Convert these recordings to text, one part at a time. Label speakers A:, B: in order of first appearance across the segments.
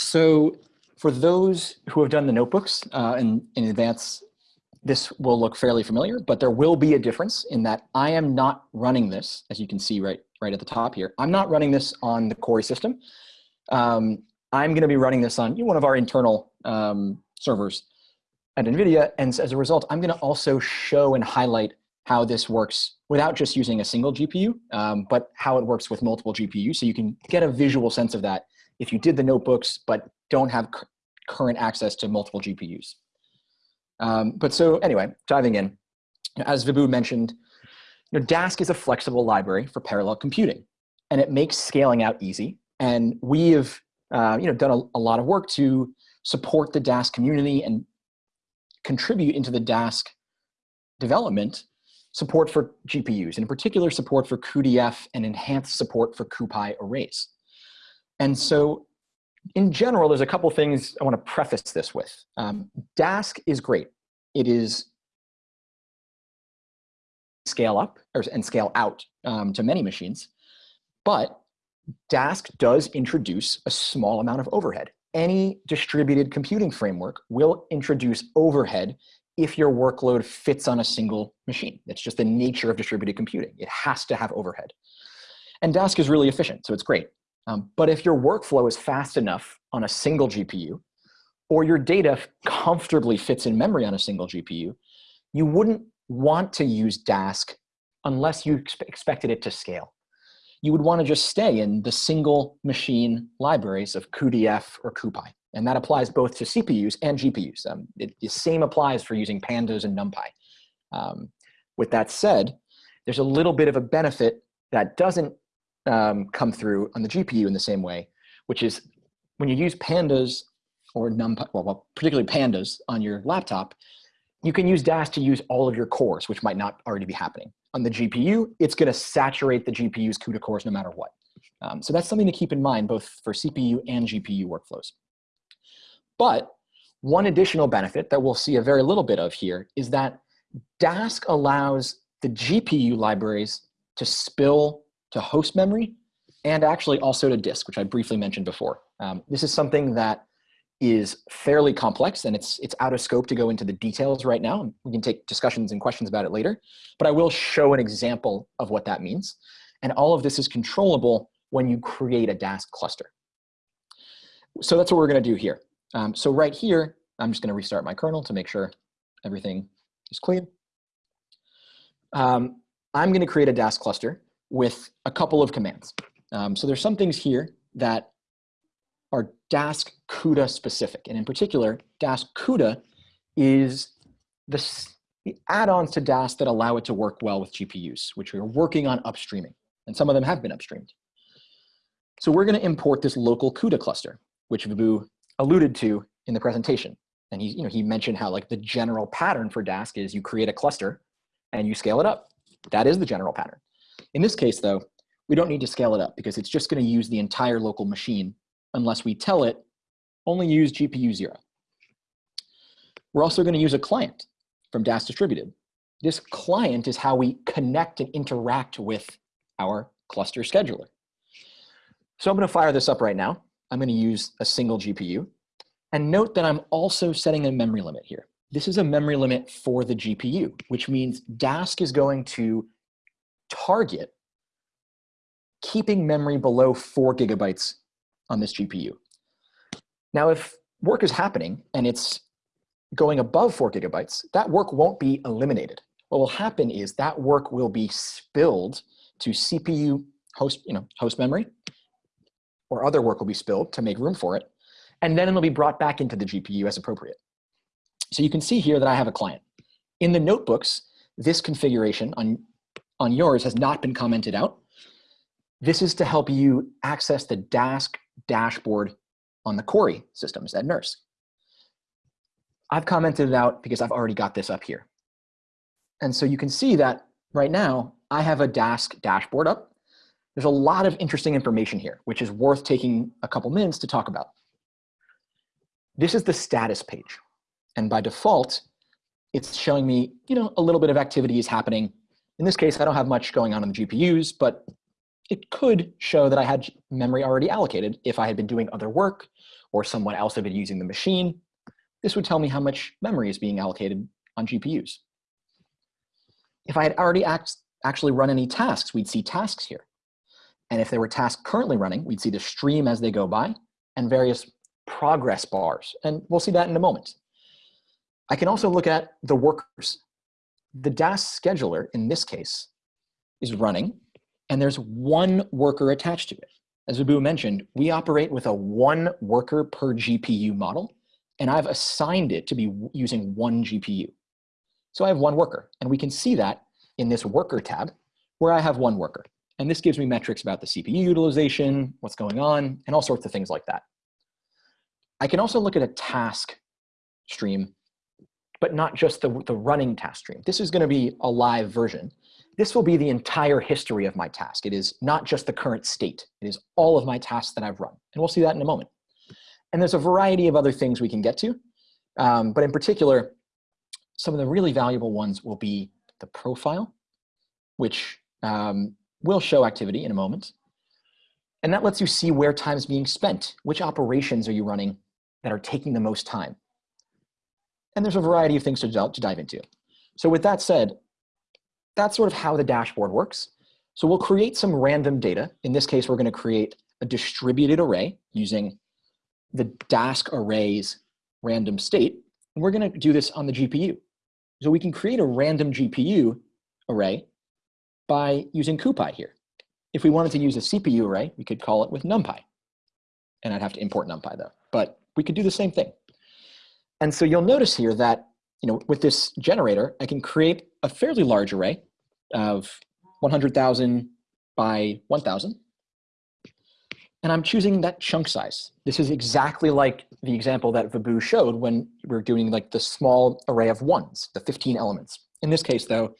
A: So for those who have done the notebooks uh, in, in advance, this will look fairly familiar, but there will be a difference in that I am not running this, as you can see right, right at the top here. I'm not running this on the Cori system. Um, I'm going to be running this on one of our internal um, servers at NVIDIA. And as a result, I'm going to also show and highlight how this works without just using a single GPU, um, but how it works with multiple GPUs. So you can get a visual sense of that if you did the notebooks, but don't have current access to multiple GPUs. Um, but so anyway, diving in, as Vibhu mentioned, you know, Dask is a flexible library for parallel computing, and it makes scaling out easy. And we have uh, you know, done a, a lot of work to support the Dask community and contribute into the Dask development support for GPUs, and in particular support for cuDF and enhanced support for CuPy arrays. And so in general, there's a couple things I want to preface this with. Um, Dask is great. It is scale up or, and scale out um, to many machines, but Dask does introduce a small amount of overhead. Any distributed computing framework will introduce overhead if your workload fits on a single machine. That's just the nature of distributed computing. It has to have overhead. And Dask is really efficient, so it's great. Um, but if your workflow is fast enough on a single GPU, or your data comfortably fits in memory on a single GPU, you wouldn't want to use Dask unless you expected it to scale. You would want to just stay in the single machine libraries of cuDF or CuPy. And that applies both to CPUs and GPUs. Um, it, the same applies for using pandas and NumPy. Um, with that said, there's a little bit of a benefit that doesn't um, come through on the GPU in the same way, which is when you use pandas or NumPy, well, particularly pandas on your laptop, you can use Dask to use all of your cores, which might not already be happening. On the GPU, it's going to saturate the GPU's CUDA cores no matter what. Um, so that's something to keep in mind both for CPU and GPU workflows. But one additional benefit that we'll see a very little bit of here is that Dask allows the GPU libraries to spill to host memory and actually also to disk, which I briefly mentioned before. Um, this is something that is fairly complex and it's, it's out of scope to go into the details right now. We can take discussions and questions about it later, but I will show an example of what that means. And all of this is controllable when you create a Dask cluster. So that's what we're gonna do here. Um, so right here, I'm just gonna restart my kernel to make sure everything is clean. Um, I'm gonna create a Dask cluster with a couple of commands. Um, so there's some things here that are Dask CUDA specific. And in particular, Dask CUDA is the, the add-ons to Dask that allow it to work well with GPUs, which we're working on upstreaming. And some of them have been upstreamed. So we're going to import this local CUDA cluster, which Vibhu alluded to in the presentation. And he, you know, he mentioned how like the general pattern for Dask is you create a cluster and you scale it up. That is the general pattern. In this case, though, we don't need to scale it up because it's just going to use the entire local machine unless we tell it only use GPU zero. We're also going to use a client from Dask Distributed. This client is how we connect and interact with our cluster scheduler. So I'm going to fire this up right now. I'm going to use a single GPU. And note that I'm also setting a memory limit here. This is a memory limit for the GPU, which means Dask is going to target keeping memory below four gigabytes on this GPU. Now, if work is happening and it's going above four gigabytes, that work won't be eliminated. What will happen is that work will be spilled to CPU host, you know, host memory, or other work will be spilled to make room for it, and then it'll be brought back into the GPU as appropriate. So you can see here that I have a client. In the notebooks, this configuration on on yours has not been commented out. This is to help you access the Dask dashboard on the Cori systems at NERSC. I've commented it out because I've already got this up here. And so you can see that right now, I have a Dask dashboard up. There's a lot of interesting information here, which is worth taking a couple minutes to talk about. This is the status page. And by default, it's showing me, you know, a little bit of activity is happening in this case, I don't have much going on in the GPUs, but it could show that I had memory already allocated if I had been doing other work or someone else had been using the machine. This would tell me how much memory is being allocated on GPUs. If I had already act actually run any tasks, we'd see tasks here. And if there were tasks currently running, we'd see the stream as they go by and various progress bars. And we'll see that in a moment. I can also look at the workers. The Dask scheduler, in this case, is running, and there's one worker attached to it. As Vibhu mentioned, we operate with a one worker per GPU model, and I've assigned it to be using one GPU. So I have one worker, and we can see that in this worker tab, where I have one worker. And this gives me metrics about the CPU utilization, what's going on, and all sorts of things like that. I can also look at a task stream, but not just the, the running task stream. This is gonna be a live version. This will be the entire history of my task. It is not just the current state. It is all of my tasks that I've run. And we'll see that in a moment. And there's a variety of other things we can get to. Um, but in particular, some of the really valuable ones will be the profile, which um, will show activity in a moment. And that lets you see where time is being spent. Which operations are you running that are taking the most time? And there's a variety of things to, to dive into. So with that said, that's sort of how the dashboard works. So we'll create some random data. In this case, we're going to create a distributed array using the Dask arrays random state. And we're going to do this on the GPU. So we can create a random GPU array by using CuPy here. If we wanted to use a CPU array, we could call it with NumPy. And I'd have to import NumPy though, but we could do the same thing. And so you'll notice here that you know, with this generator, I can create a fairly large array of 100,000 by 1,000. And I'm choosing that chunk size. This is exactly like the example that Vibhu showed when we are doing like the small array of ones, the 15 elements. In this case, though,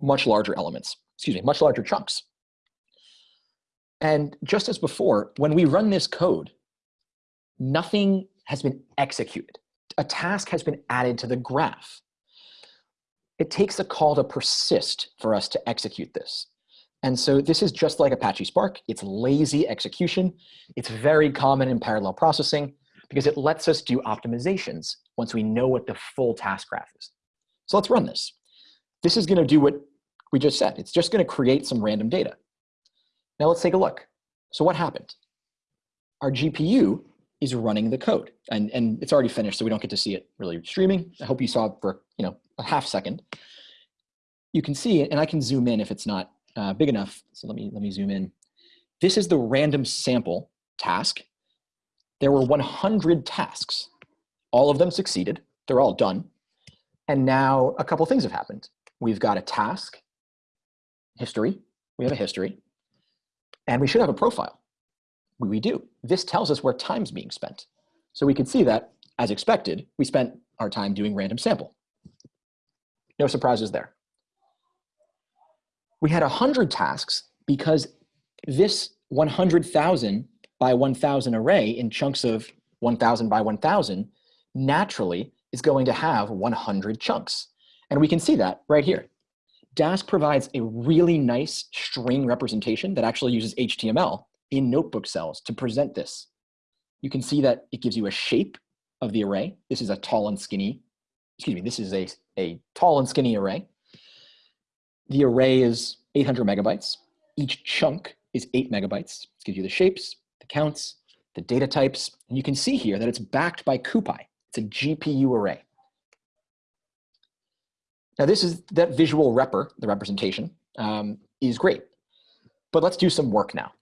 A: much larger elements, excuse me, much larger chunks. And just as before, when we run this code, nothing has been executed a task has been added to the graph. It takes a call to persist for us to execute this. And so this is just like Apache Spark. It's lazy execution. It's very common in parallel processing because it lets us do optimizations once we know what the full task graph is. So let's run this. This is going to do what we just said. It's just going to create some random data. Now let's take a look. So what happened? Our GPU is running the code. And, and it's already finished, so we don't get to see it really streaming. I hope you saw it for you know a half second. You can see and I can zoom in if it's not uh, big enough. So let me, let me zoom in. This is the random sample task. There were 100 tasks. All of them succeeded. They're all done. And now a couple things have happened. We've got a task, history. We have a history. And we should have a profile we do. This tells us where time's being spent. So we can see that, as expected, we spent our time doing random sample. No surprises there. We had 100 tasks because this 100,000 by 1,000 array in chunks of 1,000 by 1,000 naturally is going to have 100 chunks. And we can see that right here. Dask provides a really nice string representation that actually uses HTML in notebook cells to present this. You can see that it gives you a shape of the array. This is a tall and skinny, excuse me, this is a, a tall and skinny array. The array is 800 megabytes. Each chunk is eight megabytes. It gives you the shapes, the counts, the data types, and you can see here that it's backed by CuPy. It's a GPU array. Now this is that visual repr, the representation, um, is great. But let's do some work now.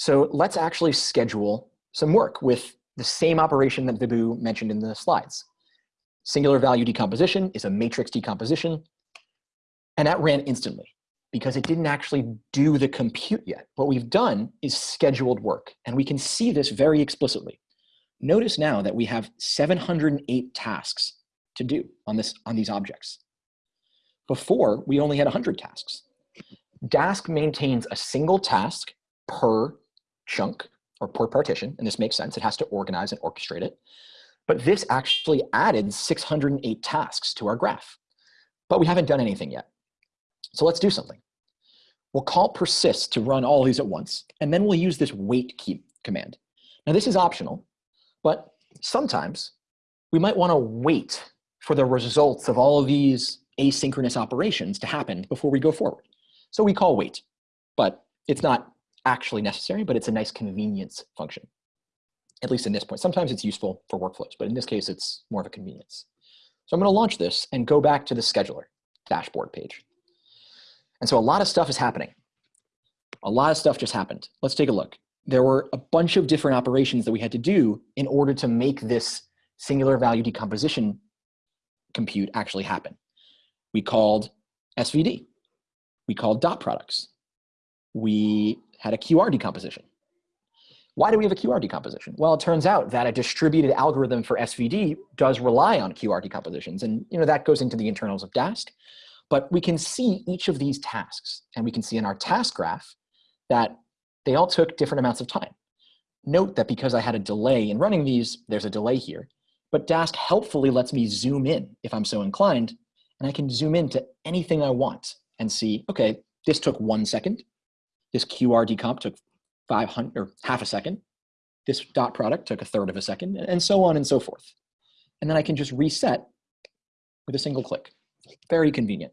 A: So let's actually schedule some work with the same operation that Vibhu mentioned in the slides. Singular value decomposition is a matrix decomposition, and that ran instantly because it didn't actually do the compute yet. What we've done is scheduled work, and we can see this very explicitly. Notice now that we have 708 tasks to do on, this, on these objects. Before, we only had 100 tasks. Dask maintains a single task per chunk or per partition, and this makes sense. It has to organize and orchestrate it. But this actually added 608 tasks to our graph. But we haven't done anything yet. So let's do something. We'll call persist to run all these at once, and then we'll use this wait key command. Now this is optional, but sometimes we might want to wait for the results of all of these asynchronous operations to happen before we go forward. So we call wait, but it's not actually necessary, but it's a nice convenience function, at least in this point. Sometimes it's useful for workflows, but in this case, it's more of a convenience. So I'm going to launch this and go back to the scheduler dashboard page. And so a lot of stuff is happening. A lot of stuff just happened. Let's take a look. There were a bunch of different operations that we had to do in order to make this singular value decomposition compute actually happen. We called SVD. We called dot products. We had a QR decomposition. Why do we have a QR decomposition? Well, it turns out that a distributed algorithm for SVD does rely on QR decompositions. And you know that goes into the internals of Dask. But we can see each of these tasks. And we can see in our task graph that they all took different amounts of time. Note that because I had a delay in running these, there's a delay here. But Dask helpfully lets me zoom in if I'm so inclined, and I can zoom in to anything I want and see, okay, this took one second. This QR decomp took 500 or half a second. This dot product took a third of a second, and so on and so forth. And then I can just reset with a single click. Very convenient.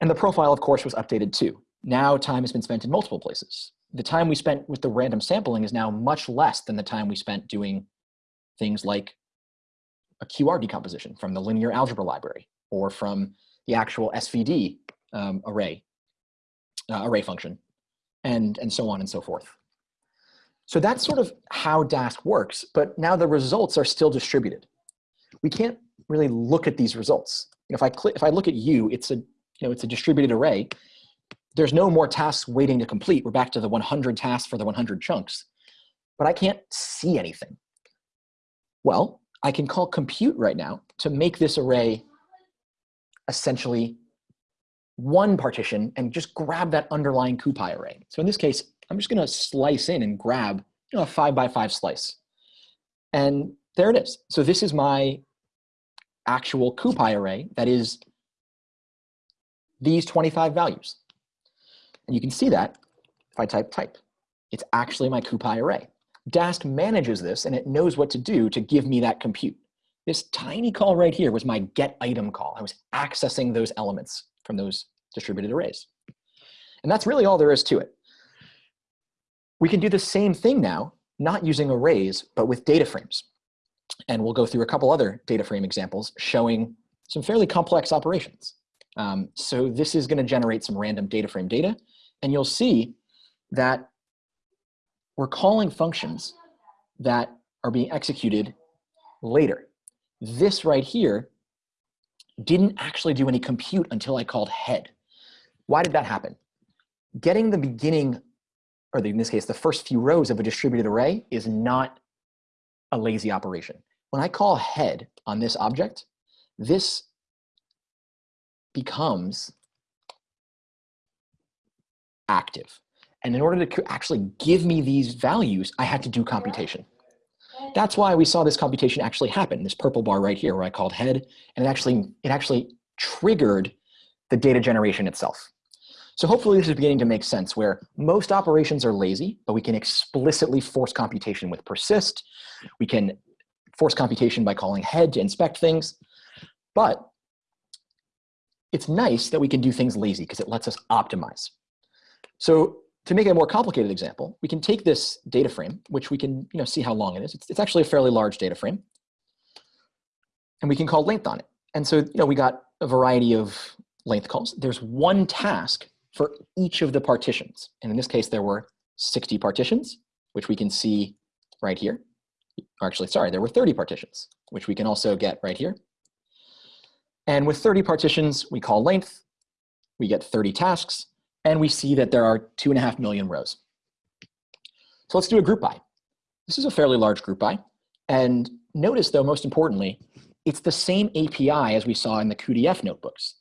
A: And the profile, of course, was updated too. Now time has been spent in multiple places. The time we spent with the random sampling is now much less than the time we spent doing things like a QR decomposition from the linear algebra library or from the actual SVD um, array, uh, array function, and, and so on and so forth. So that's sort of how Dask works, but now the results are still distributed. We can't really look at these results. If I click, if I look at you, it's a, you know, it's a distributed array. There's no more tasks waiting to complete. We're back to the 100 tasks for the 100 chunks, but I can't see anything. Well, I can call compute right now to make this array essentially one partition and just grab that underlying CuPy array. So in this case, I'm just gonna slice in and grab you know, a five by five slice. And there it is. So this is my actual CuPy array that is these 25 values. And you can see that if I type type. It's actually my CuPy array. Dask manages this and it knows what to do to give me that compute. This tiny call right here was my get item call. I was accessing those elements from those distributed arrays. And that's really all there is to it. We can do the same thing now, not using arrays, but with data frames. And we'll go through a couple other data frame examples showing some fairly complex operations. Um, so this is going to generate some random data frame data. And you'll see that we're calling functions that are being executed later. This right here didn't actually do any compute until I called head. Why did that happen? Getting the beginning, or in this case, the first few rows of a distributed array is not a lazy operation. When I call head on this object, this becomes active. And in order to actually give me these values, I had to do computation. That's why we saw this computation actually happen, this purple bar right here where I called head, and it actually, it actually triggered the data generation itself. So hopefully this is beginning to make sense where most operations are lazy, but we can explicitly force computation with persist. We can force computation by calling head to inspect things. But it's nice that we can do things lazy because it lets us optimize. So to make a more complicated example, we can take this data frame, which we can you know, see how long it is. It's, it's actually a fairly large data frame. And we can call length on it. And so you know, we got a variety of length calls. There's one task for each of the partitions. And in this case, there were 60 partitions, which we can see right here. Actually, sorry, there were 30 partitions, which we can also get right here. And with 30 partitions, we call length, we get 30 tasks, and we see that there are two and a half million rows. So let's do a group by. This is a fairly large group by. And notice though, most importantly, it's the same API as we saw in the cuDF notebooks.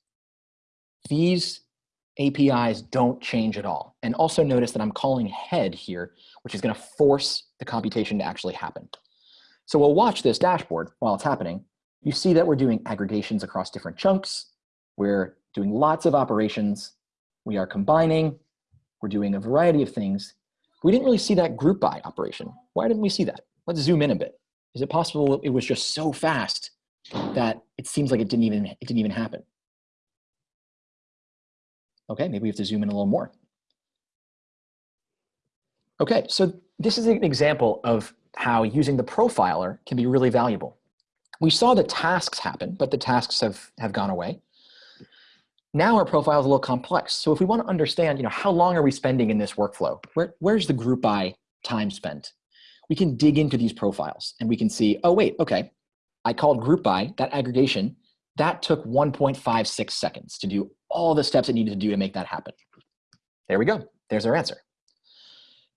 A: These APIs don't change at all. And also notice that I'm calling head here, which is gonna force the computation to actually happen. So we'll watch this dashboard while it's happening. You see that we're doing aggregations across different chunks. We're doing lots of operations we are combining, we're doing a variety of things. We didn't really see that group by operation. Why didn't we see that? Let's zoom in a bit. Is it possible it was just so fast that it seems like it didn't even, it didn't even happen? Okay, maybe we have to zoom in a little more. Okay, so this is an example of how using the profiler can be really valuable. We saw the tasks happen, but the tasks have, have gone away. Now our profile is a little complex. So if we want to understand, you know, how long are we spending in this workflow? Where, where's the group by time spent? We can dig into these profiles and we can see, oh, wait, okay, I called group by, that aggregation, that took 1.56 seconds to do all the steps it needed to do to make that happen. There we go. There's our answer.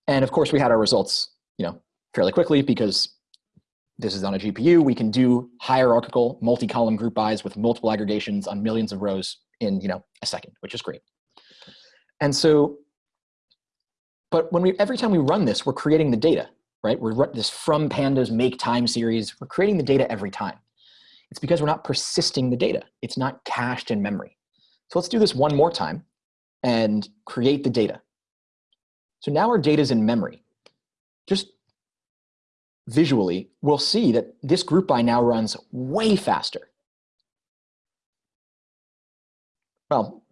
A: And of course, we had our results, you know, fairly quickly because this is on a GPU. We can do hierarchical multi-column group bys with multiple aggregations on millions of rows in, you know, a second, which is great. And so, but when we every time we run this, we're creating the data, right? We're this from pandas make time series. We're creating the data every time. It's because we're not persisting the data. It's not cached in memory. So let's do this one more time and create the data. So now our data is in memory. Just visually, we'll see that this group by now runs way faster. Well,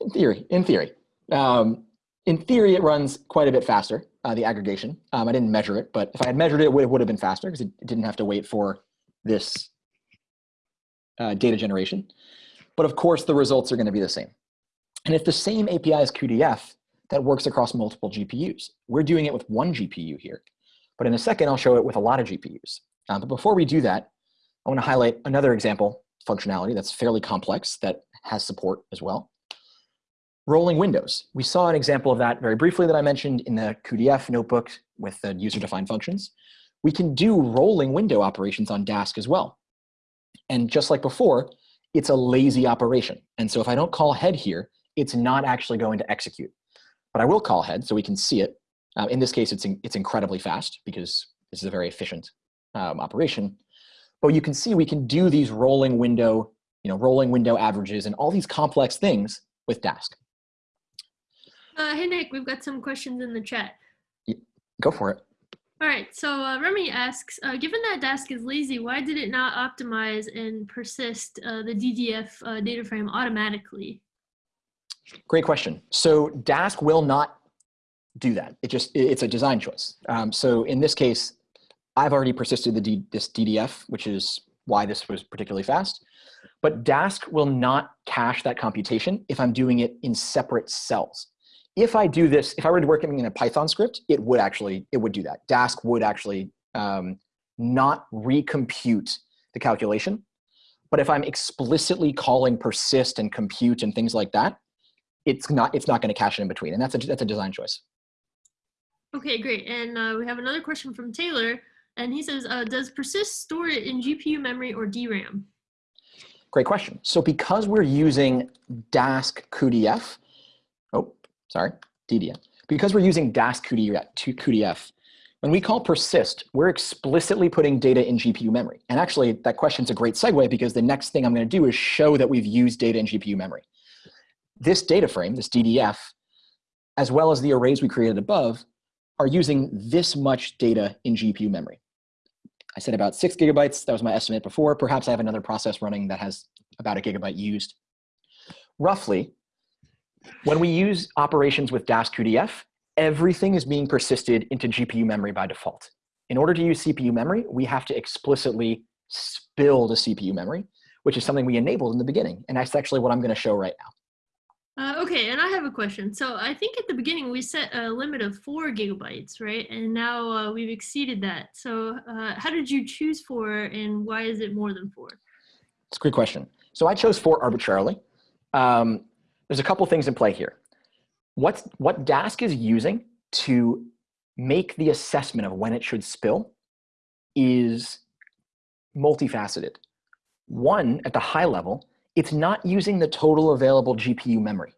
A: in theory, in theory. Um, in theory, it runs quite a bit faster, uh, the aggregation. Um, I didn't measure it, but if I had measured it, it would, have been faster because it didn't have to wait for this uh, data generation. But of course, the results are going to be the same. And if the same API as cuDF that works across multiple GPUs. We're doing it with one GPU here. But in a second, I'll show it with a lot of GPUs. Uh, but before we do that, I want to highlight another example functionality that's fairly complex that has support as well. Rolling windows. We saw an example of that very briefly that I mentioned in the cuDF notebook with the user-defined functions. We can do rolling window operations on Dask as well. And just like before, it's a lazy operation. And so if I don't call head here, it's not actually going to execute. But I will call head so we can see it. Uh, in this case, it's, in, it's incredibly fast because this is a very efficient um, operation. But you can see we can do these rolling window, you know, rolling window averages and all these complex things with Dask.
B: Uh, hey, Nick, we've got some questions in the chat.
A: Go for it.
B: All right, so uh, Remy asks, uh, given that Dask is lazy, why did it not optimize and persist uh, the DDF uh, data frame automatically?
A: Great question. So Dask will not do that. It just, it's a design choice. Um, so in this case, I've already persisted the D, this DDF, which is why this was particularly fast. But Dask will not cache that computation if I'm doing it in separate cells. If I do this, if I were working in a Python script, it would actually, it would do that. Dask would actually um, not recompute the calculation. But if I'm explicitly calling persist and compute and things like that, it's not it's not going to cache it in between, and that's a that's a design choice.
B: Okay, great. And uh, we have another question from Taylor, and he says, uh, "Does persist store it in GPU memory or DRAM?"
A: Great question. So because we're using Dask cuDF, oh, sorry, DDF. Because we're using Dask cuDF, when we call persist, we're explicitly putting data in GPU memory. And actually, that question's a great segue because the next thing I'm going to do is show that we've used data in GPU memory this data frame, this DDF, as well as the arrays we created above, are using this much data in GPU memory. I said about six gigabytes, that was my estimate before. Perhaps I have another process running that has about a gigabyte used. Roughly, when we use operations with Dask cuDF, everything is being persisted into GPU memory by default. In order to use CPU memory, we have to explicitly spill the CPU memory, which is something we enabled in the beginning. And that's actually what I'm gonna show right now.
B: Uh, okay, and I have a question. So I think at the beginning we set a limit of four gigabytes, right? And now uh, we've exceeded that. So uh, how did you choose four and why is it more than four?
A: It's a great question. So I chose four arbitrarily. Um, there's a couple things in play here. What's, what Dask is using to make the assessment of when it should spill is multifaceted. One, at the high level, it's not using the total available GPU memory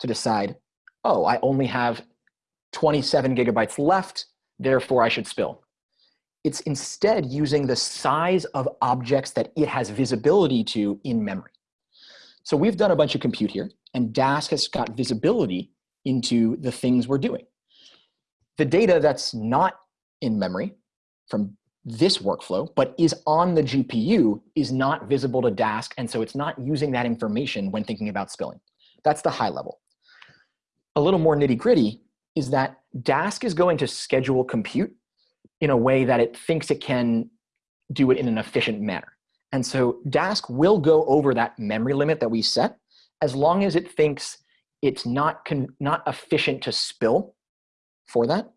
A: to decide, oh, I only have 27 gigabytes left, therefore I should spill. It's instead using the size of objects that it has visibility to in memory. So we've done a bunch of compute here. and Dask has got visibility into the things we're doing. The data that's not in memory from this workflow, but is on the GPU is not visible to Dask, and so it's not using that information when thinking about spilling. That's the high level. A little more nitty gritty is that Dask is going to schedule compute in a way that it thinks it can do it in an efficient manner. And so Dask will go over that memory limit that we set as long as it thinks it's not, not efficient to spill for that.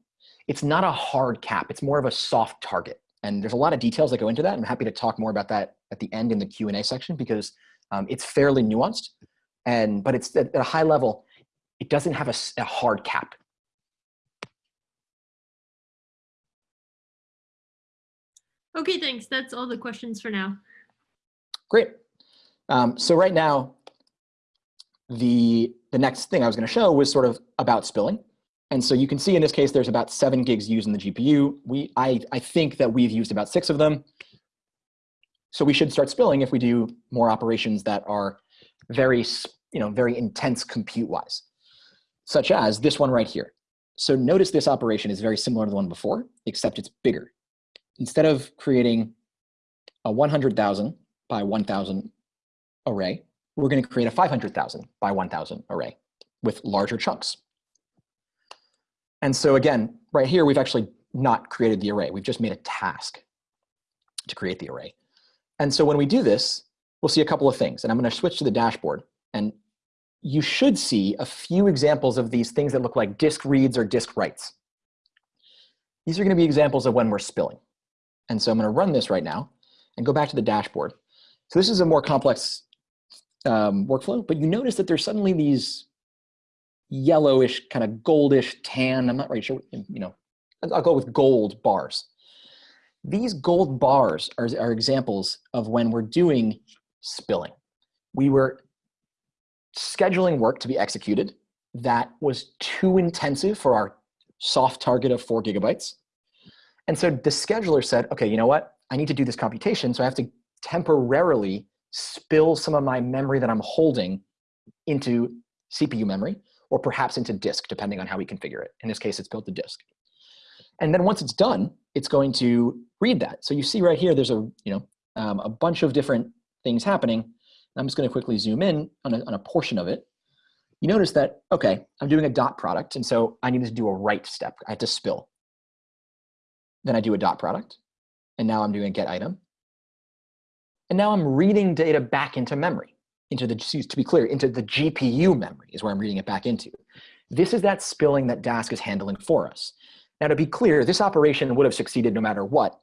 A: It's not a hard cap, it's more of a soft target. And there's a lot of details that go into that. I'm happy to talk more about that at the end in the Q&A section because um, it's fairly nuanced. And, but it's at a high level, it doesn't have a, a hard cap.
B: Okay, thanks. That's all the questions for now.
A: Great. Um, so right now, the, the next thing I was going to show was sort of about spilling. And so you can see in this case, there's about seven gigs used in the GPU. We, I, I think that we've used about six of them. So we should start spilling if we do more operations that are very, you know, very intense compute-wise, such as this one right here. So notice this operation is very similar to the one before, except it's bigger. Instead of creating a 100,000 by 1,000 array, we're going to create a 500,000 by 1,000 array with larger chunks. And so again, right here, we've actually not created the array. We've just made a task to create the array. And so when we do this, we'll see a couple of things. And I'm going to switch to the dashboard. And you should see a few examples of these things that look like disk reads or disk writes. These are going to be examples of when we're spilling. And so I'm going to run this right now and go back to the dashboard. So this is a more complex um, workflow, but you notice that there's suddenly these yellowish, kind of goldish tan, I'm not really sure, you know, I'll go with gold bars. These gold bars are, are examples of when we're doing spilling. We were scheduling work to be executed that was too intensive for our soft target of four gigabytes. And so the scheduler said, okay, you know what? I need to do this computation, so I have to temporarily spill some of my memory that I'm holding into CPU memory or perhaps into disk, depending on how we configure it. In this case, it's built to disk. And then once it's done, it's going to read that. So you see right here, there's a, you know, um, a bunch of different things happening. I'm just going to quickly zoom in on a, on a portion of it. You notice that, okay, I'm doing a dot product, and so I need to do a write step. I have to spill. Then I do a dot product, and now I'm doing a get item. And now I'm reading data back into memory into the, to be clear, into the GPU memory is where I'm reading it back into. This is that spilling that Dask is handling for us. Now to be clear, this operation would have succeeded no matter what.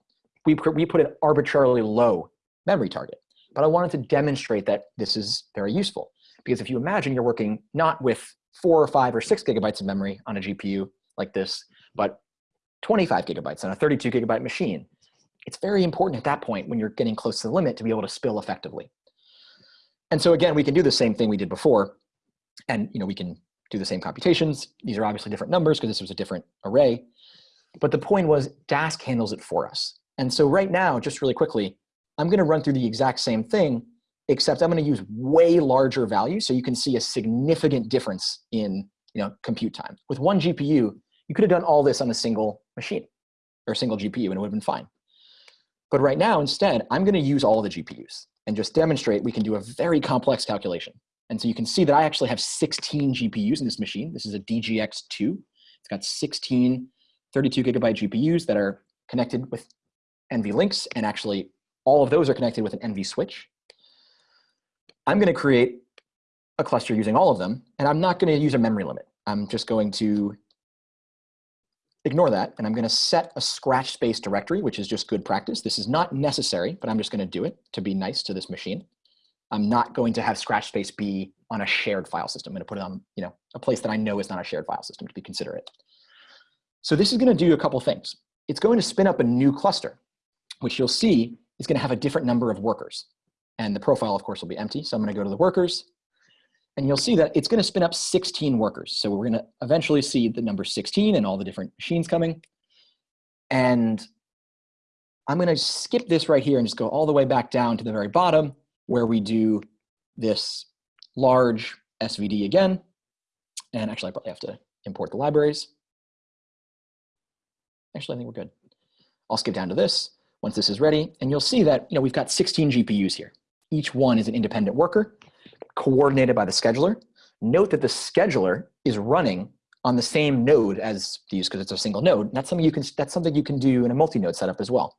A: We, we put an arbitrarily low memory target, but I wanted to demonstrate that this is very useful. Because if you imagine you're working not with four or five or six gigabytes of memory on a GPU like this, but 25 gigabytes on a 32 gigabyte machine, it's very important at that point when you're getting close to the limit to be able to spill effectively. And so again, we can do the same thing we did before. And you know, we can do the same computations. These are obviously different numbers because this was a different array. But the point was Dask handles it for us. And so right now, just really quickly, I'm going to run through the exact same thing, except I'm going to use way larger values so you can see a significant difference in you know, compute time. With one GPU, you could have done all this on a single machine or a single GPU and it would have been fine. But right now, instead, I'm going to use all the GPUs and just demonstrate we can do a very complex calculation. And so you can see that I actually have 16 GPUs in this machine. This is a DGX2. It's got 16 32 gigabyte GPUs that are connected with NVLinks, and actually all of those are connected with an NV switch. I'm going to create a cluster using all of them, and I'm not going to use a memory limit. I'm just going to ignore that, and I'm going to set a scratch space directory, which is just good practice. This is not necessary, but I'm just going to do it to be nice to this machine. I'm not going to have scratch space be on a shared file system. I'm going to put it on you know, a place that I know is not a shared file system to be considerate. So this is going to do a couple things. It's going to spin up a new cluster, which you'll see is going to have a different number of workers. And the profile, of course, will be empty. So I'm going to go to the workers, and you'll see that it's going to spin up 16 workers. So we're going to eventually see the number 16 and all the different machines coming. And I'm going to skip this right here and just go all the way back down to the very bottom where we do this large SVD again. And actually, I probably have to import the libraries. Actually, I think we're good. I'll skip down to this once this is ready. And you'll see that you know, we've got 16 GPUs here. Each one is an independent worker coordinated by the scheduler. Note that the scheduler is running on the same node as these because it's a single node. That's something you can that's something you can do in a multi-node setup as well.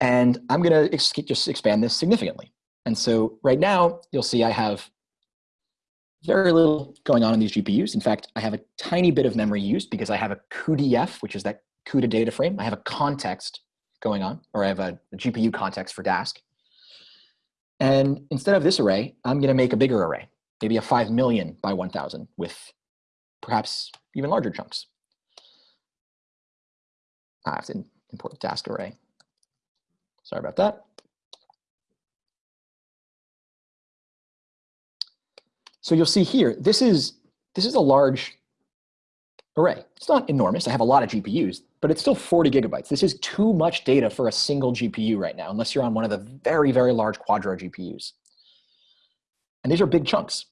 A: And I'm going to just expand this significantly. And so right now, you'll see I have very little going on in these GPUs. In fact, I have a tiny bit of memory used because I have a cuDF, which is that CUDA data frame. I have a context going on, or I have a, a GPU context for Dask. And instead of this array, I'm going to make a bigger array, maybe a 5 million by 1,000 with perhaps even larger chunks. Ah, I have to import the Dask array. Sorry about that. So you'll see here, this is, this is a large array. It's not enormous. I have a lot of GPUs, but it's still 40 gigabytes. This is too much data for a single GPU right now, unless you're on one of the very, very large Quadro GPUs. And these are big chunks.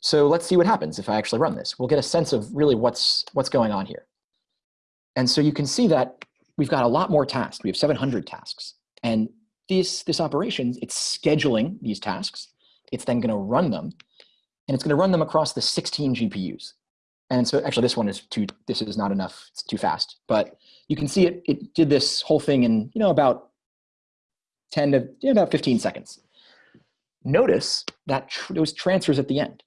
A: So let's see what happens if I actually run this. We'll get a sense of really what's, what's going on here. And so you can see that we've got a lot more tasks. We have 700 tasks. And this, this operation, it's scheduling these tasks. It's then going to run them and it's going to run them across the 16 GPUs. And so actually this one is too, this is not enough, it's too fast. But you can see it, it did this whole thing in you know, about 10 to you know, about 15 seconds. Notice that tr those transfers at the end.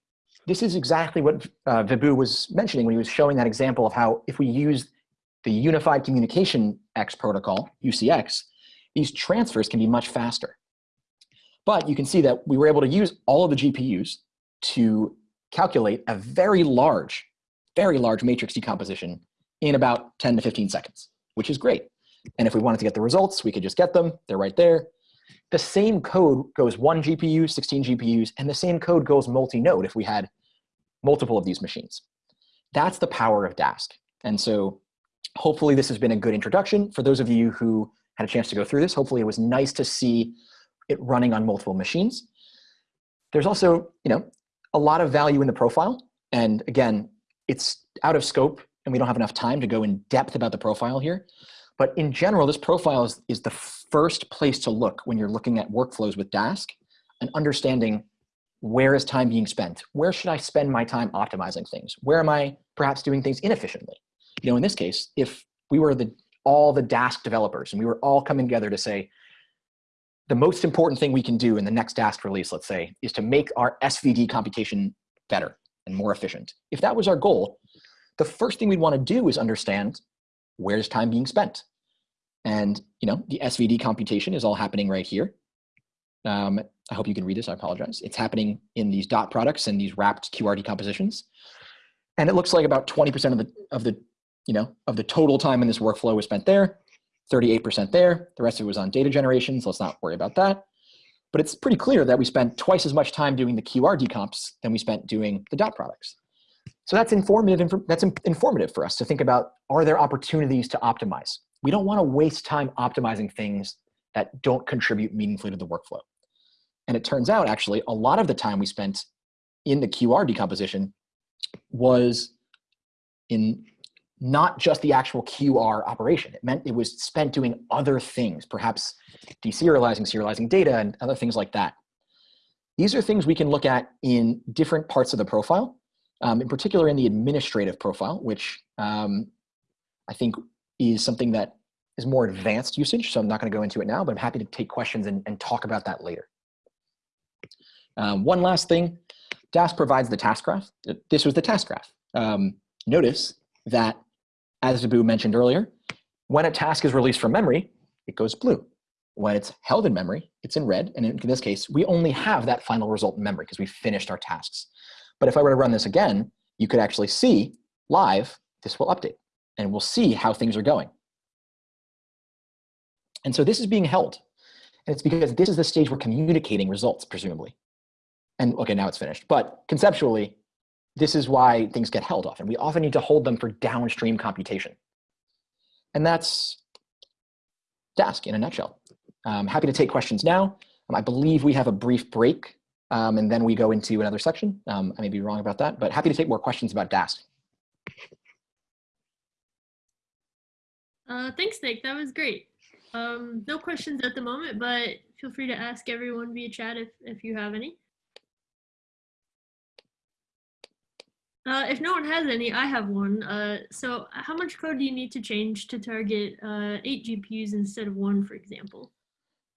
A: This is exactly what uh, Vibhu was mentioning when he was showing that example of how if we use the Unified Communication X protocol, UCX, these transfers can be much faster. But you can see that we were able to use all of the GPUs to calculate a very large, very large matrix decomposition in about 10 to 15 seconds, which is great. And if we wanted to get the results, we could just get them. They're right there. The same code goes one GPU, 16 GPUs, and the same code goes multi-node if we had multiple of these machines. That's the power of Dask. And so hopefully this has been a good introduction. For those of you who had a chance to go through this, hopefully it was nice to see it running on multiple machines. There's also, you know, a lot of value in the profile. And again, it's out of scope and we don't have enough time to go in depth about the profile here. But in general, this profile is, is the first place to look when you're looking at workflows with Dask and understanding where is time being spent? Where should I spend my time optimizing things? Where am I perhaps doing things inefficiently? You know, in this case, if we were the all the Dask developers and we were all coming together to say, the most important thing we can do in the next Dask release, let's say, is to make our SVD computation better and more efficient. If that was our goal, the first thing we'd want to do is understand where's time being spent. And you know, the SVD computation is all happening right here. Um, I hope you can read this, I apologize. It's happening in these dot products and these wrapped QR decompositions. And it looks like about 20% of the, of the, you know, of the total time in this workflow was spent there. 38% there. The rest of it was on data generation, so let's not worry about that. But it's pretty clear that we spent twice as much time doing the QR decomps than we spent doing the dot products. So that's informative, that's informative for us to think about, are there opportunities to optimize? We don't wanna waste time optimizing things that don't contribute meaningfully to the workflow. And it turns out actually a lot of the time we spent in the QR decomposition was in not just the actual QR operation. It meant it was spent doing other things, perhaps deserializing, serializing data, and other things like that. These are things we can look at in different parts of the profile, um, in particular in the administrative profile, which um, I think is something that is more advanced usage, so I'm not gonna go into it now, but I'm happy to take questions and, and talk about that later. Um, one last thing, Dask provides the task graph. This was the task graph. Um, notice that as Vibhu mentioned earlier, when a task is released from memory, it goes blue. When it's held in memory, it's in red. And in this case, we only have that final result in memory because we finished our tasks. But if I were to run this again, you could actually see live, this will update and we'll see how things are going. And so this is being held. And it's because this is the stage we're communicating results, presumably. And okay, now it's finished. But conceptually, this is why things get held often. We often need to hold them for downstream computation. And that's Dask in a nutshell. I'm happy to take questions now. Um, I believe we have a brief break Um, and then we go into another section. Um, I may be wrong about that, but happy to take more questions about Dask.
B: Uh, thanks, Nick. That was great. Um, no questions at the moment, but feel free to ask everyone via chat if, if you have any. Uh, if no one has any, I have one. Uh, so how much code do you need to change to target uh, eight GPUs instead of one, for example?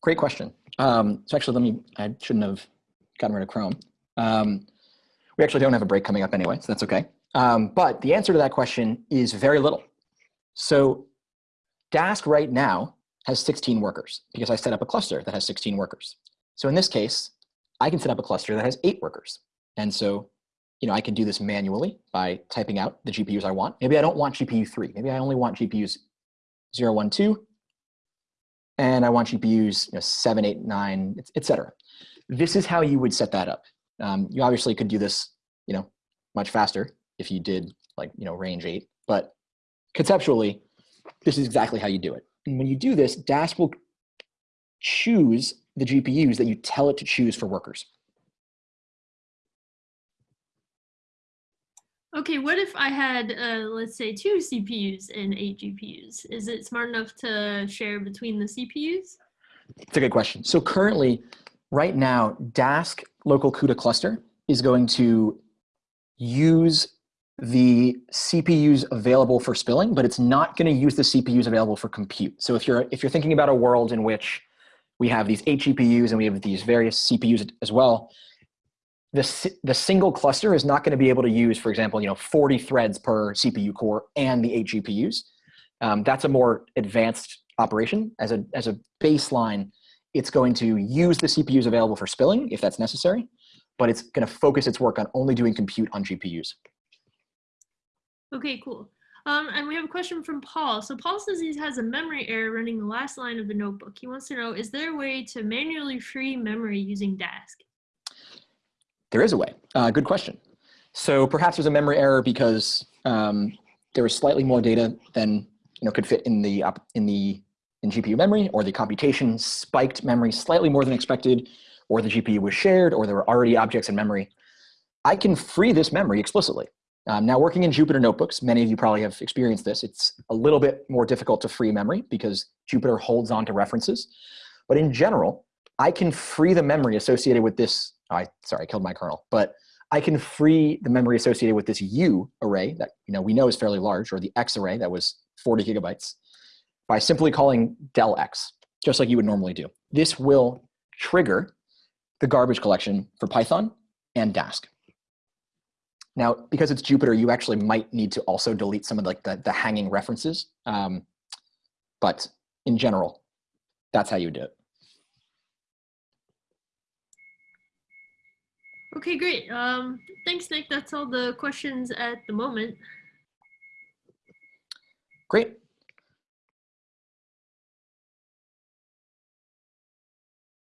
A: Great question. Um, so actually, let me, I shouldn't have gotten rid of Chrome. Um, we actually don't have a break coming up anyway, so that's okay. Um, but the answer to that question is very little. So Dask right now has 16 workers because I set up a cluster that has 16 workers. So in this case, I can set up a cluster that has eight workers. And so you know, I can do this manually by typing out the GPUs I want. Maybe I don't want GPU 3. Maybe I only want GPUs 0, 1, 2, and I want GPUs you know, 7, 8, 9, etc. This is how you would set that up. Um, you obviously could do this you know, much faster if you did like you know, range 8, but conceptually, this is exactly how you do it. And when you do this, Dask will choose the GPUs that you tell it to choose for workers.
B: Okay, what if I had, uh, let's say, two CPUs and eight GPUs? Is it smart enough to share between the CPUs?
A: It's a good question. So currently, right now, Dask local CUDA cluster is going to use the CPUs available for spilling, but it's not going to use the CPUs available for compute. So if you're if you're thinking about a world in which we have these eight GPUs and we have these various CPUs as well, the, the single cluster is not going to be able to use, for example, you know, 40 threads per CPU core and the eight GPUs. Um, that's a more advanced operation. As a, as a baseline, it's going to use the CPUs available for spilling if that's necessary, but it's going to focus its work on only doing compute on GPUs.
B: Okay, cool. Um, and we have a question from Paul. So Paul says he has a memory error running the last line of the notebook. He wants to know, is there a way to manually free memory using Dask?
A: There is a way. Uh, good question. So perhaps there's a memory error because um, there was slightly more data than you know could fit in the in the in GPU memory, or the computation spiked memory slightly more than expected, or the GPU was shared, or there were already objects in memory. I can free this memory explicitly. Um, now working in Jupyter notebooks, many of you probably have experienced this. It's a little bit more difficult to free memory because Jupyter holds on to references. But in general, I can free the memory associated with this I sorry, I killed my kernel, but I can free the memory associated with this U array that you know we know is fairly large, or the X array that was 40 gigabytes, by simply calling del X, just like you would normally do. This will trigger the garbage collection for Python and Dask. Now, because it's Jupyter, you actually might need to also delete some of like the, the hanging references. Um, but in general, that's how you do it.
B: Okay, great. Um, thanks, Nick. That's all the questions at the moment.
A: Great.